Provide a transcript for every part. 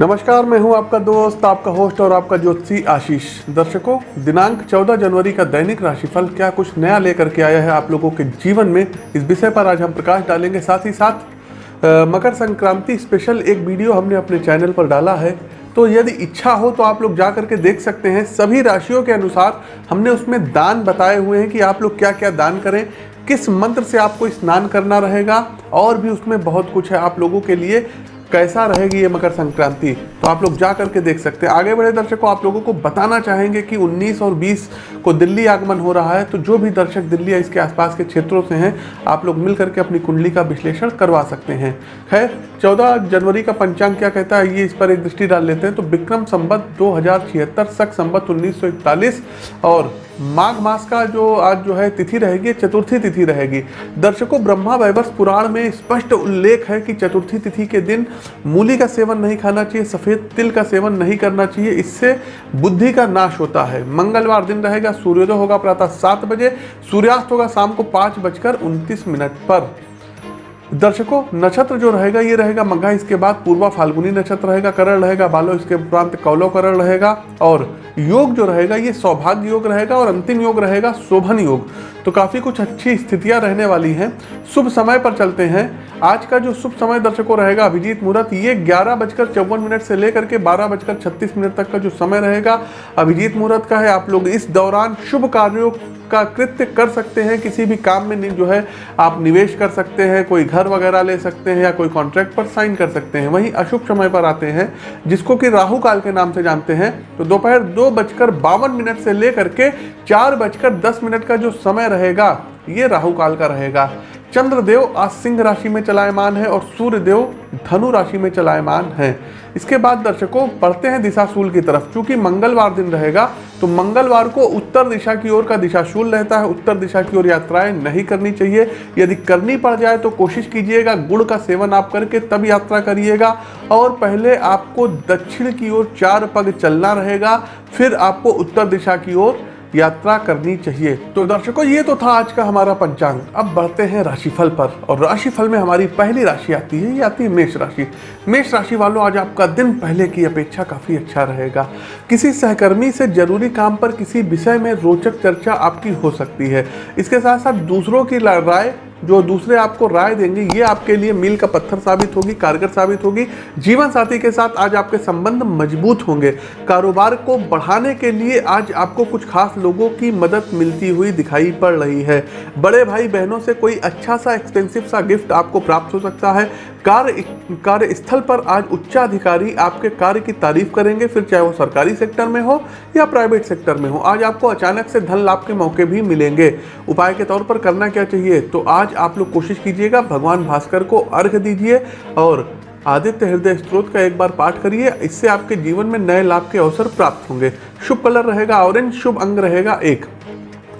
नमस्कार मैं हूँ आपका दोस्त आपका होस्ट और आपका ज्योतिषी आशीष। दर्शकों दिनांक 14 जनवरी का दैनिक राशिफल क्या कुछ नया लेकर के आया है आप लोगों के जीवन में? इस विषय पर आज हम प्रकाश डालेंगे। साथ ही साथ अ, मकर संक्रांति स्पेशल एक वीडियो हमने अपने चैनल पर डाला है। तो यदि इच्छा हो तो आप लोग जा करके देख सकते हैं। सभी राशियों के अनुसार हमने उसमें दान बताए हुए हैं कि आप लोग क्या क्या दान करें किस मंत्र से आपको स्नान करना रहेगा और भी उसमें बहुत कुछ है आप लोगों के लिए। कैसा रहेगी ये मकर संक्रांति? तो आप लोग जा करके देख सकते हैं। आगे बढ़े दर्शकों, आप लोगों को बताना चाहेंगे कि 19 और 20 को दिल्ली आगमन हो रहा है तो जो भी दर्शक दिल्ली या इसके आसपास के क्षेत्रों से हैं, आप लोग मिल करके अपनी कुंडली का विश्लेषण करवा सकते हैं। खैर 14 जनवरी का पंचांग क्या कहता है, ये इस पर एक दृष्टि डाल लेते हैं। तो विक्रम संबत दो हज़ार छिहत्तर, सख संबत उन्नीस और माघ मास का जो आज जो है तिथि रहेगी, चतुर्थी तिथि रहेगी। दर्शकों, ब्रह्मा वैवर्ष पुराण में स्पष्ट उल्लेख है कि चतुर्थी तिथि के दिन मूली का सेवन नहीं खाना चाहिए, सफ़ेद तिल का सेवन नहीं करना चाहिए, इससे बुद्धि का नाश होता है। मंगलवार दिन रहेगा, सूर्योदय होगा प्रातः सात बजे, सूर्यास्त होगा शाम को पाँच बजकर उनतीस मिनट पर। दर्शकों, नक्षत्र जो रहेगा, ये रहेगा मघा इसके बाद पूर्वा फाल्गुनी नक्षत्र रहेगा, करण रहेगा, बालो इसके उपरांत कौलो करण रहेगा। और योग जो रहेगा, ये सौभाग्य योग रहेगा और अंतिम योग रहेगा, शोभन योग। तो काफ़ी कुछ अच्छी स्थितियाँ रहने वाली हैं। शुभ समय पर चलते हैं। आज का जो शुभ समय दर्शकों रहेगा अभिजीत मुहूर्त ये ग्यारह बजकर चौवन मिनट से लेकर के बारह बजकर छत्तीस मिनट तक का जो समय रहेगा, अभिजीत मुहूर्त का है। आप लोग इस दौरान शुभ कार्यों का कृत्य कर सकते हैं। किसी भी काम में जो है, आप निवेश कर सकते हैं, कोई घर वगैरह ले सकते हैं या कोई कॉन्ट्रैक्ट पर साइन कर सकते हैं। वहीं अशुभ समय पर आते हैं, जिसको कि राहु काल के नाम से जानते हैं। तो दोपहर दो बजकर बावन मिनट से लेकर के चार बजकर दस मिनट का जो समय रहेगा, ये राहु काल का रहेगा। चंद्रदेव आज सिंह राशि में चलायमान है और सूर्य देव धनु राशि में चलायमान है। इसके बाद दर्शकों, बढ़ते हैं दिशाशूल की तरफ़। चूँकि मंगलवार दिन रहेगा तो मंगलवार को उत्तर दिशा की ओर का दिशाशूल रहता है। उत्तर दिशा की ओर यात्राएँ नहीं करनी चाहिए। यदि करनी पड़ जाए तो कोशिश कीजिएगा गुड़ का सेवन आप करके तब यात्रा करिएगा। और पहले आपको दक्षिण की ओर चार पग चलना रहेगा, फिर आपको उत्तर दिशा की ओर यात्रा करनी चाहिए। तो दर्शकों, ये तो था आज का हमारा पंचांग। अब बढ़ते हैं राशिफल पर। और राशिफल में हमारी पहली राशि आती है, ये आती है मेष राशि। मेष राशि वालों, आज आपका दिन पहले की अपेक्षा काफ़ी अच्छा रहेगा। किसी सहकर्मी से ज़रूरी काम पर किसी विषय में रोचक चर्चा आपकी हो सकती है। इसके साथ साथ दूसरों की राय जो दूसरे आपको राय देंगे, ये आपके लिए मील का पत्थर साबित होगी, कारगर साबित होगी। जीवन साथी के साथ आज आपके संबंध मज़बूत होंगे। कारोबार को बढ़ाने के लिए आज आपको कुछ खास लोगों की मदद मिलती हुई दिखाई पड़ रही है। बड़े भाई बहनों से कोई अच्छा सा एक्सपेंसिव सा गिफ्ट आपको प्राप्त हो सकता है। कार्य कार्यस्थल पर आज उच्चाधिकारी आपके कार्य की तारीफ़ करेंगे, फिर चाहे वो सरकारी सेक्टर में हो या प्राइवेट सेक्टर में हो। आज आपको अचानक से धन लाभ के मौके भी मिलेंगे। उपाय के तौर पर करना क्या चाहिए? तो आज आप लोग कोशिश कीजिएगा, भगवान भास्कर को अर्घ दीजिए और आदित्य हृदय स्त्रोत का एक बार पाठ करिए। इससे आपके जीवन में नए लाभ के अवसर प्राप्त होंगे। शुभ कलर रहेगा, ऑरेंज शुभ अंग रहेगा, एक।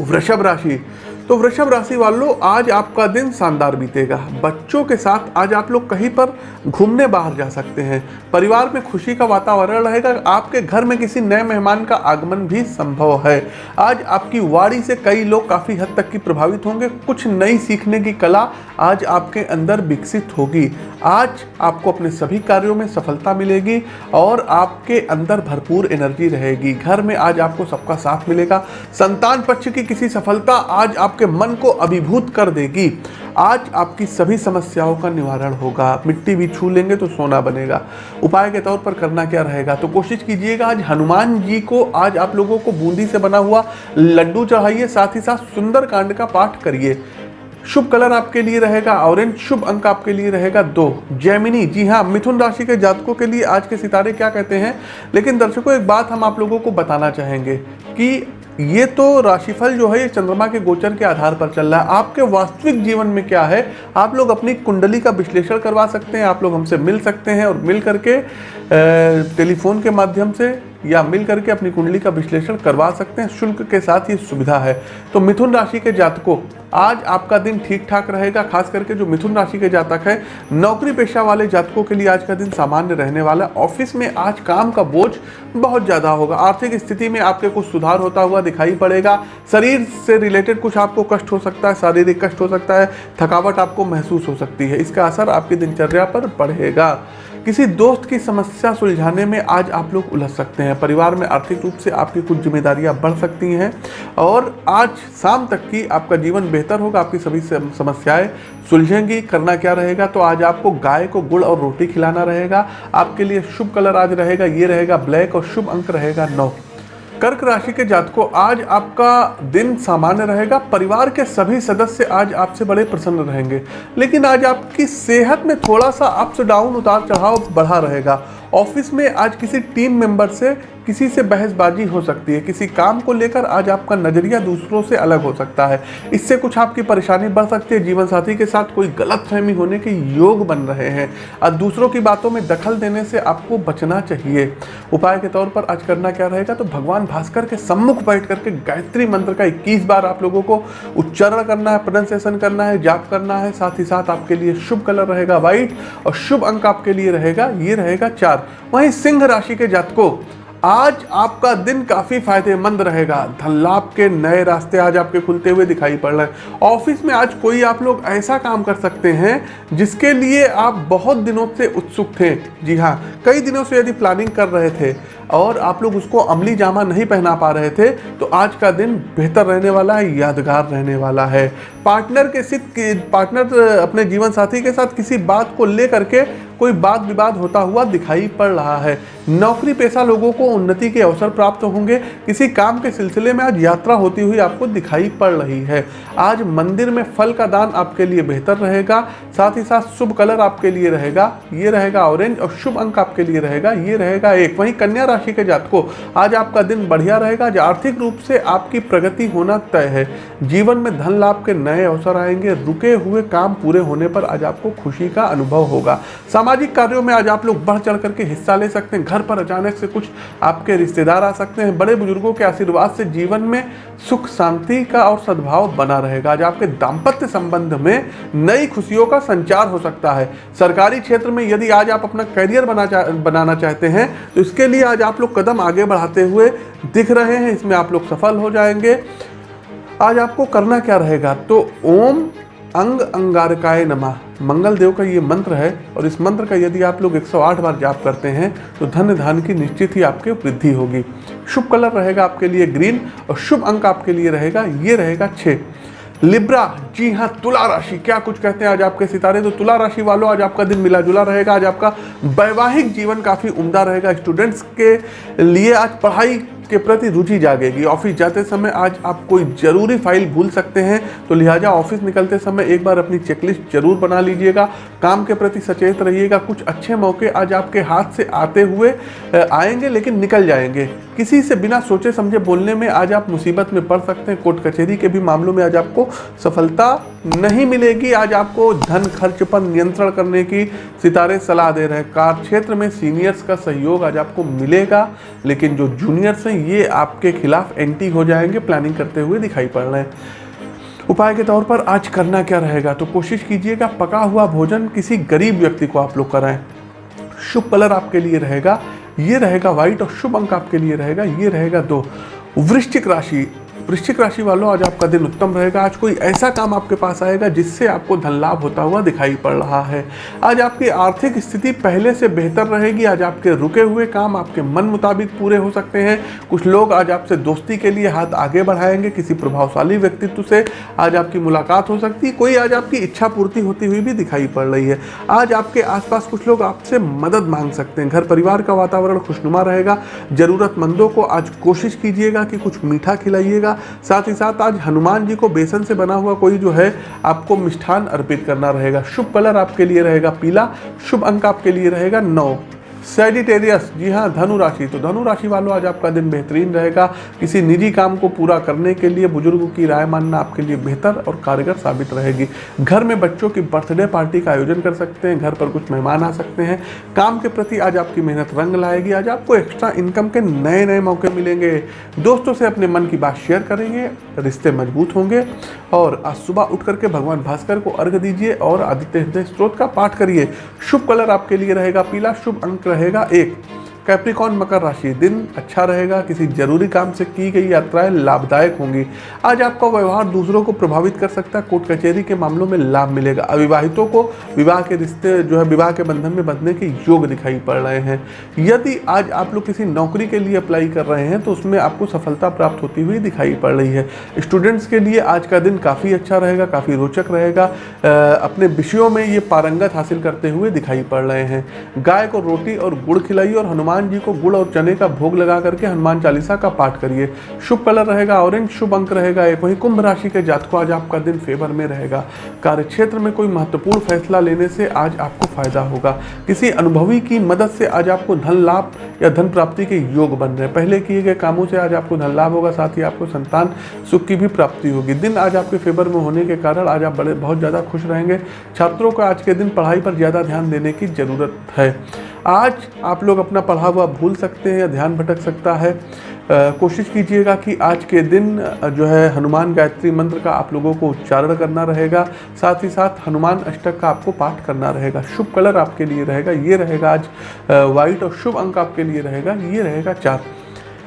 वृषभ राशि तो वृषभ राशि वालों, आज आपका दिन शानदार बीतेगा। बच्चों के साथ आज आप लोग कहीं पर घूमने बाहर जा सकते हैं। परिवार में खुशी का वातावरण रहेगा, आपके घर में किसी नए मेहमान का आगमन भी संभव है। आज आपकी वाड़ी से कई लोग काफ़ी हद तक की प्रभावित होंगे। कुछ नई सीखने की कला आज आपके अंदर विकसित होगी। आज आपको अपने सभी कार्यों में सफलता मिलेगी और आपके अंदर भरपूर एनर्जी रहेगी। घर में आज आपको सबका साथ मिलेगा। संतान पक्ष की किसी सफलता आज आपके मन को अभिभूत कर देगी। आज आपकी सभी समस्याओं का निवारण होगा। मिट्टी भी छू लेंगे तो सोना बनेगा। उपाय के तौर पर करना क्या रहेगा? तो कोशिश कीजिएगा, आज हनुमान जी को, आज आप लोगों को बूंदी से बना हुआ लड्डू चढ़ाइए, साथ ही साथ सुंदर कांड का पाठ करिए। शुभ कलर आपके लिए रहेगा, ऑरेंज शुभ अंक आपके लिए रहेगा दो। जैमिनी, जी हाँ मिथुन राशि के जातकों के लिए आज के सितारे क्या कहते हैं? लेकिन दर्शकों, एक बात हम आप लोगों को बताना चाहेंगे कि ये तो राशिफल जो है, ये चंद्रमा के गोचर के आधार पर चल रहा है। आपके वास्तविक जीवन में क्या है? आप लोग अपनी कुंडली का विश्लेषण करवा सकते हैं, आप लोग हमसे मिल सकते हैं और मिल करके टेलीफोन के माध्यम से या मिल करके अपनी कुंडली का विश्लेषण करवा सकते हैं। शुल्क के साथ ये सुविधा है। तो मिथुन राशि के जातकों, आज आपका दिन ठीक ठाक रहेगा, खास करके जो मिथुन राशि के जातक है। नौकरी पेशा वाले जातकों के लिए आज का दिन सामान्य रहने वाला ऑफ़िस में आज काम का बोझ बहुत ज़्यादा होगा। आर्थिक स्थिति में आपके कुछ सुधार होता हुआ दिखाई पड़ेगा। शरीर से रिलेटेड कुछ आपको कष्ट हो सकता है, शारीरिक कष्ट हो सकता है, थकावट आपको महसूस हो सकती है। इसका असर आपकी दिनचर्या पर पड़ेगा। किसी दोस्त की समस्या सुलझाने में आज आप लोग उलझ सकते हैं। परिवार में आर्थिक रूप से आपकी कुछ जिम्मेदारियाँ बढ़ सकती हैं और आज शाम तक की आपका जीवन बेहतर होगा, आपकी सभी समस्याएँ सुलझेंगी। करना क्या रहेगा? तो आज आपको गाय को गुड़ और रोटी खिलाना रहेगा। आपके लिए शुभ कलर आज रहेगा, ये रहेगा ब्लैक और शुभ अंक रहेगा नौ। कर्क राशि के जातकों, आज आपका दिन सामान्य रहेगा। परिवार के सभी सदस्य आज आपसे बड़े प्रसन्न रहेंगे। लेकिन आज आपकी सेहत में थोड़ा सा अप्स डाउन उतार चढ़ाव बढ़ा रहेगा। ऑफ़िस में आज किसी टीम मेंबर से किसी से बहसबाजी हो सकती है। किसी काम को लेकर आज आपका नज़रिया दूसरों से अलग हो सकता है। इससे कुछ आपकी परेशानी बढ़ सकती है। जीवन साथी के साथ कोई गलत फहमी होने के योग बन रहे हैं। और दूसरों की बातों में दखल देने से आपको बचना चाहिए। उपाय के तौर पर आज करना क्या रहेगा? तो भगवान भास्कर के सम्मुख बैठ करके गायत्री मंत्र का इक्कीस बार आप लोगों को उच्चारण करना है प्रोनाउंसिएशन करना है, जाप करना है। साथ ही साथ आपके लिए शुभ कलर रहेगा व्हाइट और शुभ अंक आपके लिए रहेगा, ये रहेगा चार। वहीं सिंह राशि के जातकों, आज आपका दिन काफ़ी फ़ायदेमंद रहेगा। धन लाभ के नए रास्ते आज आपके खुलते हुए दिखाई पड़ रहे हैं। ऑफ़िस में आज कोई आप लोग ऐसा काम कर सकते हैं जिसके लिए आप बहुत दिनों से उत्सुक थे। जी हाँ कई दिनों से यदि प्लानिंग कर रहे थे और आप लोग उसको अमली जामा नहीं पहना पा रहे थे तो आज का दिन बेहतर रहने वाला है, यादगार रहने वाला है। पार्टनर के सिद्ध पार्टनर अपने जीवन साथी के साथ किसी बात को लेकर के कोई वाद विवाद होता हुआ दिखाई पड़ रहा है। नौकरी पेशा लोगों को उन्नति के अवसर प्राप्त होंगे। किसी काम के सिलसिले में आज यात्रा होती हुई आपको दिखाई पड़ रही है। आज मंदिर में फल का दान आपके लिए बेहतर रहेगा। साथ ही साथ शुभ कलर आपके लिए रहेगा। ये रहेगा ऑरेंज और शुभ अंक आपके लिए रहेगा। ये रहेगा एक। वहीं कन्या राशि के जातकों, आज आपका दिन बढ़िया रहेगा। आज आर्थिक रूप से आपकी प्रगति होना तय है। जीवन में धन लाभ के नए अवसर आएँगे। रुके हुए काम पूरे होने पर आज आपको खुशी का अनुभव होगा। सामाजिक कार्यों में आज आप लोग बढ़ चढ़ करके हिस्सा ले सकते हैं। घर पर अचानक से कुछ आपके रिश्तेदार आ सकते हैं। बड़े बुज़ुर्गों के आशीर्वाद से जीवन में सुख शांति का और सद्भाव बना रहेगा। आज आपके दाम्पत्य संबंध में नई खुशियों का संचार हो सकता है। सरकारी क्षेत्र में यदि आज आप अपना करियर बना चा, बनाना चाहते हैं तो इसके लिए आज आप लोग कदम आगे बढ़ाते हुए दिख रहे हैं। इसमें आप लोग सफल हो जाएँगे। आज आपको करना क्या रहेगा? तो ओम अंग अंगारकाय नमा। मंगल देव का ये मंत्र है और इस मंत्र का यदि आप लोग 108 बार जाप करते हैं तो धन धान की निश्चित ही आपके वृद्धि होगी। शुभ कलर रहेगा आपके लिए ग्रीन और शुभ अंक आपके लिए रहेगा, ये रहेगा छः। लिब्रा, जी हाँ तुला राशि। क्या कुछ कहते हैं आज आपके सितारे? तो तुला राशि वालों, आज आपका दिन मिला जुला रहेगा, आज आपका वैवाहिक जीवन काफ़ी उम्दा रहेगा। स्टूडेंट्स के लिए आज पढ़ाई के प्रति रुचि जागेगी। ऑफ़िस जाते समय आज आप कोई ज़रूरी फ़ाइल भूल सकते हैं तो लिहाजा ऑफ़िस निकलते समय एक बार अपनी चेकलिस्ट ज़रूर बना लीजिएगा। काम के प्रति सचेत रहिएगा। कुछ अच्छे मौके आज आपके हाथ से आते हुए आएँगे, लेकिन निकल जाएँगे। किसी से बिना सोचे समझे बोलने में आज आप मुसीबत में पड़ सकते हैं। कोर्ट कचहरी के भी मामलों में आज आपको सफलता नहीं मिलेगी। आज आपको धन खर्च पर नियंत्रण करने की सितारे सलाह दे रहे हैं। कार क्षेत्र में सीनियर्स का सहयोग आज आपको मिलेगा, लेकिन जो जूनियर्स हैं, ये आपके खिलाफ एंटी हो जाएँगे, प्लानिंग करते हुए दिखाई पड़ रहे हैं। उपाय के तौर पर आज करना क्या रहेगा? तो कोशिश कीजिएगा, पका हुआ भोजन किसी गरीब व्यक्ति को आप लोग कराएँ। शुभ कलर आपके लिए रहेगा, ये रहेगा व्हाइट और शुभ अंक आपके लिए रहेगा, ये रहेगा दो। वृश्चिक राशि वृश्चिक राशि वालों, आज आपका दिन उत्तम रहेगा। आज कोई ऐसा काम आपके पास आएगा जिससे आपको धन लाभ होता हुआ दिखाई पड़ रहा है। आज आपकी आर्थिक स्थिति पहले से बेहतर रहेगी। आज आपके रुके हुए काम आपके मन मुताबिक पूरे हो सकते हैं। कुछ लोग आज आपसे दोस्ती के लिए हाथ आगे बढ़ाएँगे, किसी प्रभावशाली व्यक्तित्व से आज आपकी मुलाकात हो सकती है। कोई आज आपकी इच्छा पूर्ति होती हुई भी दिखाई पड़ रही है। आज आपके आसपास कुछ लोग आपसे मदद मांग सकते हैं। घर परिवार का वातावरण खुशनुमा रहेगा। जरूरतमंदों को आज कोशिश कीजिएगा कि कुछ मीठा खिलाइएगा। साथ ही साथ आज हनुमान जी को बेसन से बना हुआ कोई जो है आपको मिष्ठान अर्पित करना रहेगा। शुभ कलर आपके लिए रहेगा पीला, शुभ अंक आपके लिए रहेगा नौ। सेडिटेरियस जी हाँ धनु राशि। तो धनु राशि वालों, आज आपका दिन बेहतरीन रहेगा। किसी निजी काम को पूरा करने के लिए, बुज़ुर्गों की राय मानना आपके लिए बेहतर और कारगर साबित रहेगी। घर में बच्चों की बर्थडे पार्टी का आयोजन कर सकते हैं। घर पर कुछ मेहमान आ सकते हैं। काम के प्रति आज आपकी मेहनत रंग लाएगी। आज आपको एक्स्ट्रा इनकम के नए नए मौके मिलेंगे। दोस्तों से अपने मन की बात शेयर करेंगे। रिश्ते मज़बूत होंगे। और आज सुबह उठ करके भगवान भास्कर को अर्घ दीजिए और आदित्य हृदय स्त्रोत का पाठ करिए। शुभ कलर आपके लिए रहेगा। पीला शुभ अंक रहेगा एक। कैप्रिकॉन मकर राशि, दिन अच्छा रहेगा, किसी ज़रूरी काम से की गई यात्राएँ लाभदायक होंगी। आज आपका व्यवहार दूसरों को प्रभावित कर सकता है, कोर्ट कचहरी के मामलों में लाभ मिलेगा। अविवाहितों को विवाह के रिश्ते, जो है विवाह के बंधन में बंधने के योग दिखाई पड़ रहे हैं। यदि आज आप लोग किसी नौकरी के लिए अप्लाई कर रहे हैं तो उसमें आपको सफलता प्राप्त होती हुई दिखाई पड़ रही है। स्टूडेंट्स के लिए आज का दिन काफ़ी अच्छा रहेगा, काफ़ी रोचक रहेगा। अपने विषयों में ये पारंगत हासिल करते हुए दिखाई पड़ रहे हैं। गाय को रोटी और गुड़ खिलाइए और हनुमान जी को गुड़ और चने का भोग लगा करके हनुमान चालीसा का पाठ करिए। शुभ कलर रहेगा ऑरेंज, शुभ अंक रहेगा एक। वही कुंभ राशि के जातकों आज आपका दिन फेवर में रहेगा। कार्य क्षेत्र में कोई महत्वपूर्ण फैसला लेने से आज आपको फ़ायदा होगा। किसी अनुभवी की मदद से आज आपको धन लाभ या धन प्राप्ति के योग बन रहे हैं। पहले किए गए कामों से आज आपको धन लाभ होगा, साथ ही आपको संतान सुख की भी प्राप्ति होगी। दिन आज आपके फेवर में होने के कारण आज आप बड़े, बहुत ज़्यादा खुश रहेंगे। छात्रों को आज के दिन पढ़ाई पर ज़्यादा ध्यान देने की ज़रूरत है। आज आप लोग अपना पढ़ा हुआ भूल सकते हैं या ध्यान भटक सकता है। कोशिश कीजिएगा कि आज के दिन जो है हनुमान गायत्री मंत्र का आप लोगों को उच्चारण करना रहेगा। साथ ही साथ हनुमान अष्टक का आपको पाठ करना रहेगा। शुभ कलर आपके लिए रहेगा, ये रहेगा आज वाइट और शुभ अंक आपके लिए रहेगा, ये रहेगा चार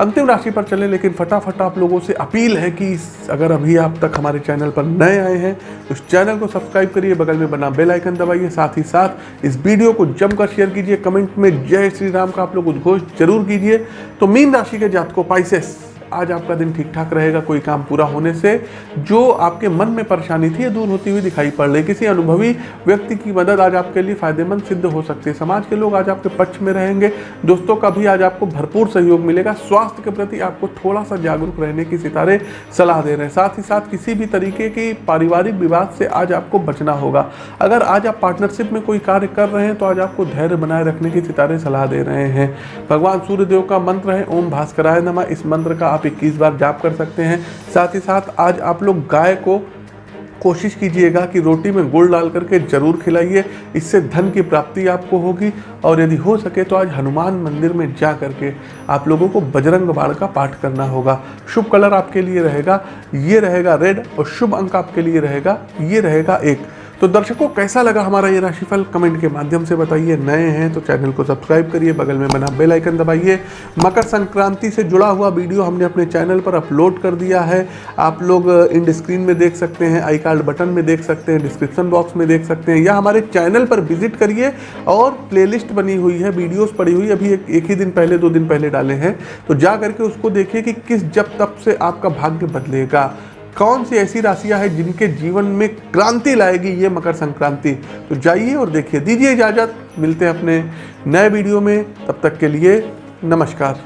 अंतिम राशि पर चलें, लेकिन फटाफट आप लोगों से अपील है कि अगर अभी आप तक हमारे चैनल पर नए आए हैं तो इस चैनल को सब्सक्राइब करिए, बगल में बना बेल आइकन दबाइए, साथ ही साथ इस वीडियो को जमकर शेयर कीजिए, कमेंट में जय श्री राम का आप लोग उद्घोष ज़रूर कीजिए। तो मीन राशि के जातकों पाइसेस आज आपका दिन ठीक ठाक रहेगा, कोई काम पूरा होने से, जो आपके मन में परेशानी थी दूर होती हुई दिखाई पड़ रही। किसी अनुभवी व्यक्ति की मदद आज आपके लिए फ़ायदेमंद सिद्ध हो सकती है। समाज के लोग आज आपके पक्ष में रहेंगे, दोस्तों का भी आज आपको भरपूर सहयोग मिलेगा। स्वास्थ्य के प्रति आपको थोड़ा सा जागरूक रहने की सितारे सलाह दे रहे हैं। साथ ही साथ किसी भी तरीके की पारिवारिक विवाद से आज आपको बचना होगा। अगर आज आप पार्टनरशिप में कोई कार्य कर रहे हैं तो आज आपको धैर्य बनाए रखने की सितारे सलाह दे रहे हैं। भगवान सूर्यदेव का मंत्र है, ओम भास्कराय नमा। इस मंत्र का आप इक्कीस बार जाप कर सकते हैं। साथ ही साथ आज आप लोग गाय को कोशिश कीजिएगा कि रोटी में गुड़ डाल करके ज़रूर खिलाइए। इससे धन की प्राप्ति आपको होगी और यदि हो सके तो आज हनुमान मंदिर में जा करके आप लोगों को बजरंग बाण का पाठ करना होगा। शुभ कलर आपके लिए रहेगा, ये रहेगा रेड और शुभ अंक आपके लिए रहेगा, ये रहेगा एक। तो दर्शकों कैसा लगा हमारा ये राशिफल? कमेंट के माध्यम से बताइए। नए हैं तो चैनल को सब्सक्राइब करिए बगल में बना बेल आइकन दबाइए। मकर संक्रांति से जुड़ा हुआ वीडियो हमने अपने चैनल पर अपलोड कर दिया है। आप लोग इंड स्क्रीन में देख सकते हैं आई कार्ड बटन में देख सकते हैं डिस्क्रिप्शन बॉक्स में देख सकते हैं। या हमारे चैनल पर विज़िट करिए और प्लेलिस्ट बनी हुई है वीडियोज़ पड़ी हुई अभी एक, एक ही दिन पहले दो दिन पहले डाले हैं। तो जा करके उसको देखिए कि किस जब तब से आपका भाग्य बदलेगा। कौन सी ऐसी राशियाँ हैं जिनके जीवन में क्रांति लाएगी ये मकर संक्रांति? तो जाइए और देखिए, दीजिए इजाज़त। मिलते हैं अपने नए वीडियो में। तब तक के लिए नमस्कार।